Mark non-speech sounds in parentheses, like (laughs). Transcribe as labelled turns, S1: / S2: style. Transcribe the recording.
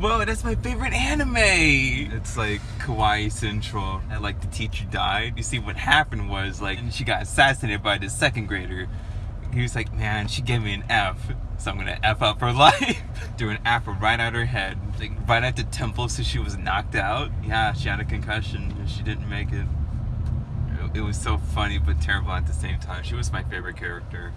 S1: Whoa, that's my favorite anime! It's like Kawaii Central. And like the teacher died. You see what happened was like she got assassinated by the second grader. He was like, man, she gave me an F. So I'm gonna F up her (laughs) life. Do an f right out her head. Like right at the temple so she was knocked out. Yeah, she had a concussion and she didn't make it. It was so funny but terrible at the same time. She was my favorite character.